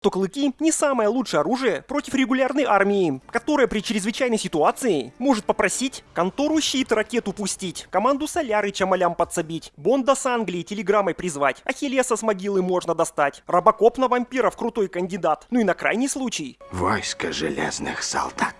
то клыки не самое лучшее оружие против регулярной армии, которая при чрезвычайной ситуации может попросить контору щит ракету пустить, команду соляры чамалям подсобить, Бонда с Англии телеграммой призвать, Ахиллеса с могилы можно достать, Робокоп на вампиров крутой кандидат, ну и на крайний случай. Войско железных солдат.